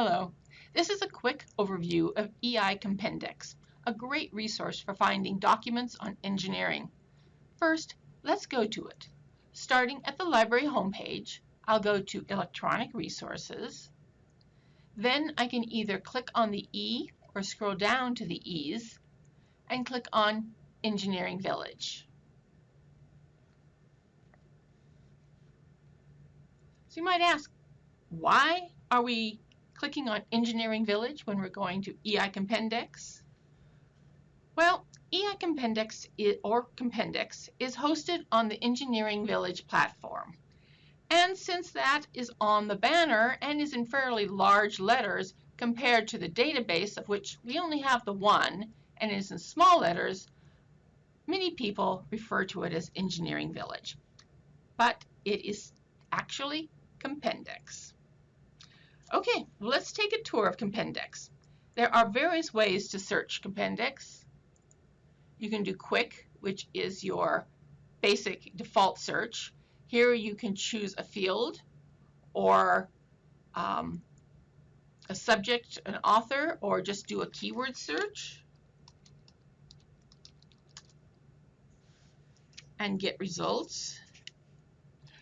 Hello, this is a quick overview of EI Compendex, a great resource for finding documents on engineering. First, let's go to it. Starting at the library homepage, I'll go to Electronic Resources. Then I can either click on the E or scroll down to the E's and click on Engineering Village. So you might ask, why are we clicking on Engineering Village when we're going to EI Compendex? Well, EI Compendex or Compendex is hosted on the Engineering Village platform. And since that is on the banner and is in fairly large letters compared to the database of which we only have the one and is in small letters, many people refer to it as Engineering Village. But it is actually Compendex. Okay, let's take a tour of Compendex. There are various ways to search Compendex. You can do quick, which is your basic default search. Here you can choose a field or um, a subject, an author, or just do a keyword search. and get results.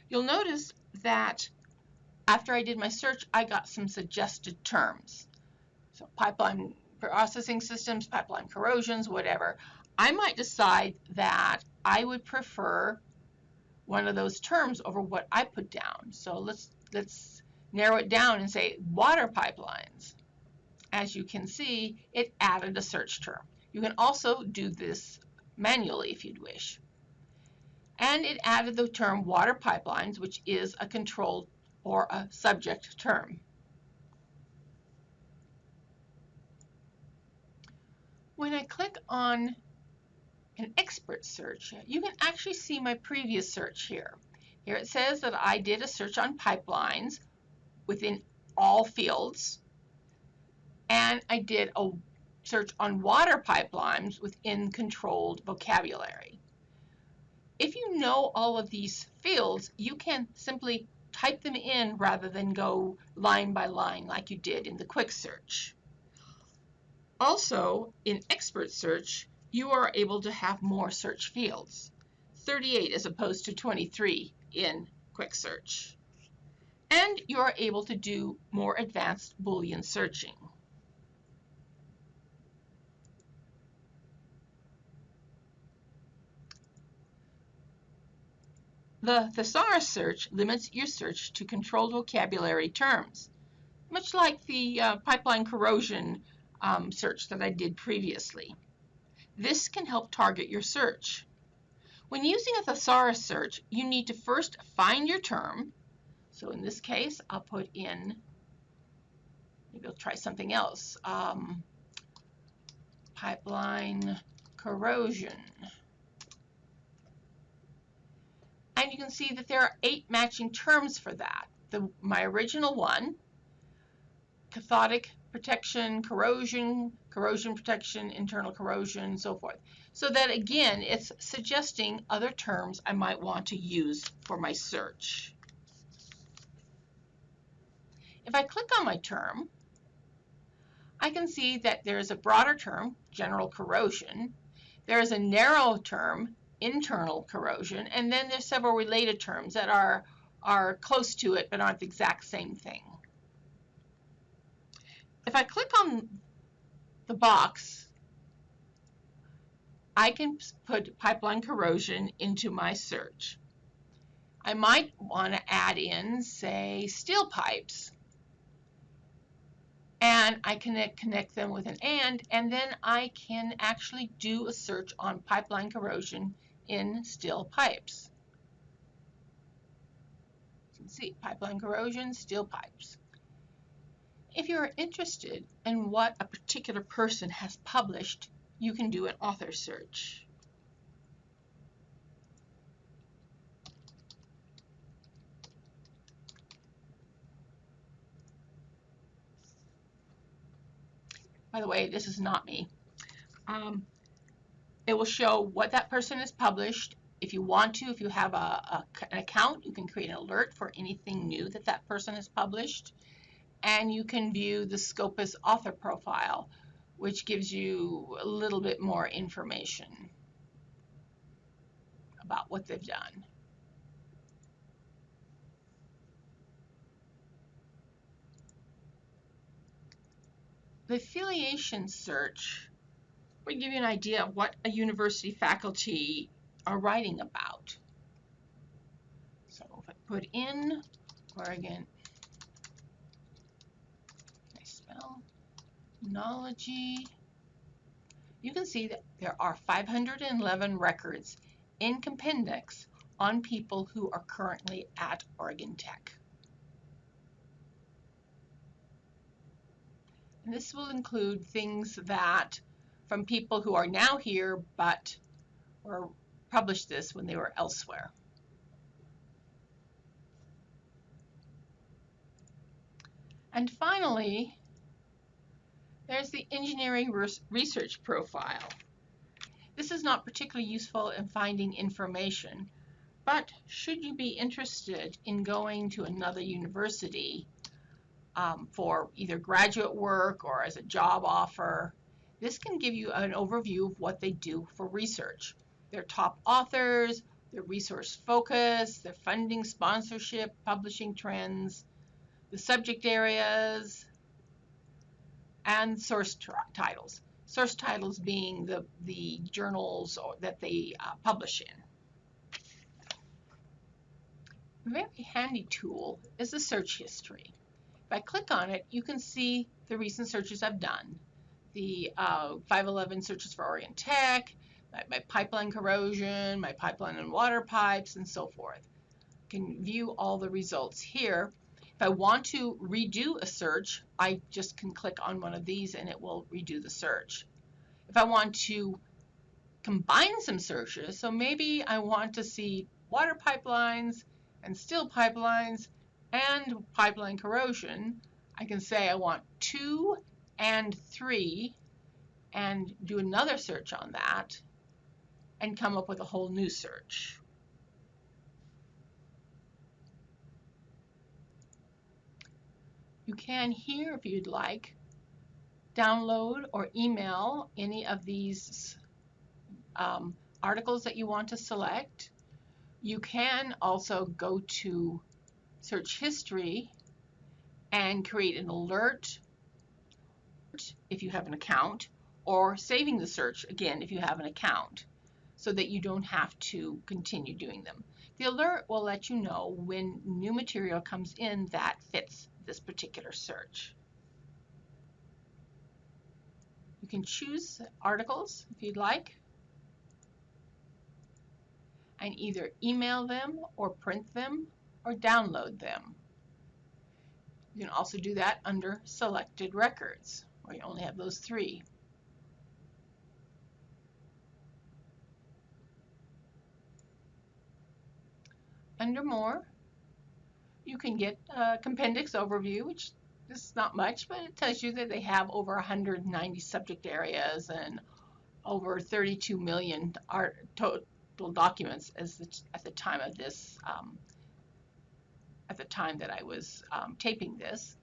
You'll notice that after I did my search, I got some suggested terms. So pipeline processing systems, pipeline corrosions, whatever. I might decide that I would prefer one of those terms over what I put down. So let's let's narrow it down and say water pipelines. As you can see, it added a search term. You can also do this manually if you'd wish. And it added the term water pipelines, which is a controlled or a subject term. When I click on an expert search, you can actually see my previous search here. Here it says that I did a search on pipelines within all fields, and I did a search on water pipelines within controlled vocabulary. If you know all of these fields, you can simply type them in rather than go line by line like you did in the quick search. Also, in expert search, you are able to have more search fields, 38 as opposed to 23 in quick search. And you are able to do more advanced Boolean searching. The thesaurus search limits your search to controlled vocabulary terms, much like the uh, pipeline corrosion um, search that I did previously. This can help target your search. When using a thesaurus search, you need to first find your term. So in this case, I'll put in, maybe I'll try something else, um, pipeline corrosion. And you can see that there are eight matching terms for that. The, my original one, cathodic protection, corrosion, corrosion protection, internal corrosion, and so forth. So that again, it's suggesting other terms I might want to use for my search. If I click on my term, I can see that there is a broader term, general corrosion. There is a narrow term, internal corrosion, and then there's several related terms that are, are close to it but aren't the exact same thing. If I click on the box, I can put pipeline corrosion into my search. I might want to add in, say, steel pipes. And I can connect them with an AND, and then I can actually do a search on pipeline corrosion in steel pipes. You can see pipeline corrosion, steel pipes. If you're interested in what a particular person has published, you can do an author search. By the way, this is not me. Um, it will show what that person has published. If you want to, if you have a, a, an account, you can create an alert for anything new that that person has published. and you can view the Scopus author profile, which gives you a little bit more information about what they've done. The affiliation search will give you an idea of what a university faculty are writing about. So if I put in Oregon, I spell Knology, you can see that there are 511 records in Compendex on people who are currently at Oregon Tech. And this will include things that from people who are now here but or published this when they were elsewhere. And finally, there's the engineering research profile. This is not particularly useful in finding information, but should you be interested in going to another university um, for either graduate work or as a job offer, this can give you an overview of what they do for research. Their top authors, their resource focus, their funding, sponsorship, publishing trends, the subject areas, and source titles source titles being the, the journals that they uh, publish in. A very handy tool is the search history. If I click on it, you can see the recent searches I've done. The uh, 511 searches for Oregon Tech, my, my, pipeline corrosion, my pipeline and water pipes, and so forth. You can view all the results here. If I want to redo a search, I just can click on one of these and it will redo the search. If I want to combine some searches, so maybe I want to see water pipelines and steel pipelines and pipeline corrosion, I can say I want two and three and do another search on that and come up with a whole new search. You can here, if you'd like, download or email any of these um, articles that you want to select. You can also go to search history and create an alert if you have an account or saving the search again if you have an account so that you don't have to continue doing them. The alert will let you know when new material comes in that fits this particular search. You can choose articles if you'd like and either email them or print them or download them. You can also do that under selected records you only have those three. Under more, you can get a Compendex overview, which is not much, but it tells you that they have over 190 subject areas and over 32 million total documents as the, at the time of this, um, at the time that I was um, taping this.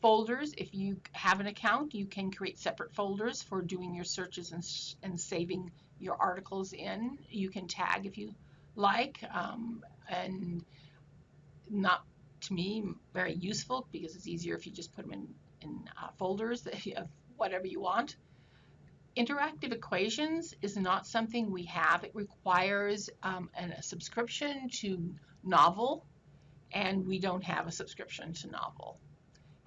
Folders, if you have an account, you can create separate folders for doing your searches and, and saving your articles in. You can tag if you like, um, and not to me very useful because it's easier if you just put them in, in uh, folders have whatever you want. Interactive equations is not something we have. It requires um, an, a subscription to Knovel, and we don't have a subscription to Knovel.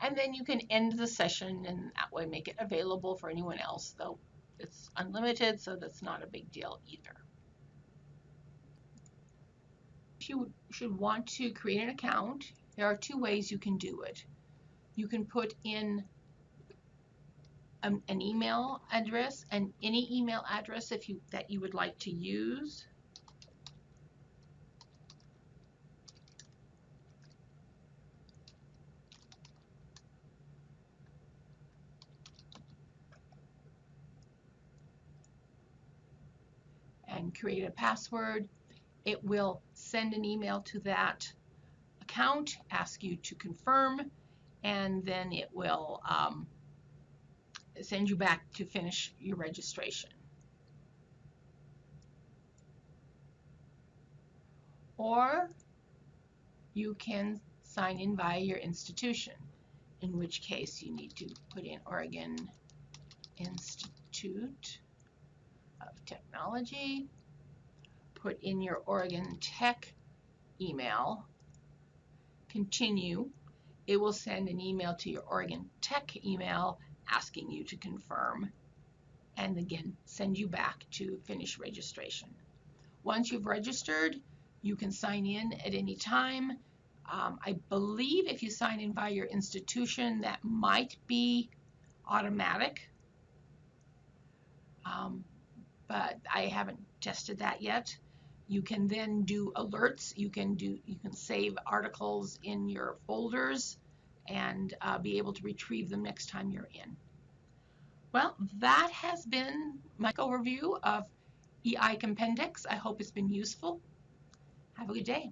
And then you can end the session and that way make it available for anyone else, though it's unlimited, so that's not a big deal either. If you should want to create an account, there are two ways you can do it. You can put in an, an email address and any email address if you that you would like to use. And create a password. It will send an email to that account, ask you to confirm, and then it will um, send you back to finish your registration. Or you can sign in via your institution, in which case you need to put in Oregon Institute Technology, put in your Oregon Tech email, continue. It will send an email to your Oregon Tech email asking you to confirm and again send you back to finish registration. Once you've registered, you can sign in at any time. Um, I believe if you sign in by your institution, that might be automatic. Um, but I haven't tested that yet. You can then do alerts. You can do you can save articles in your folders and uh, be able to retrieve them next time you're in. Well, that has been my overview of EI Compendex. I hope it's been useful. Have a good day.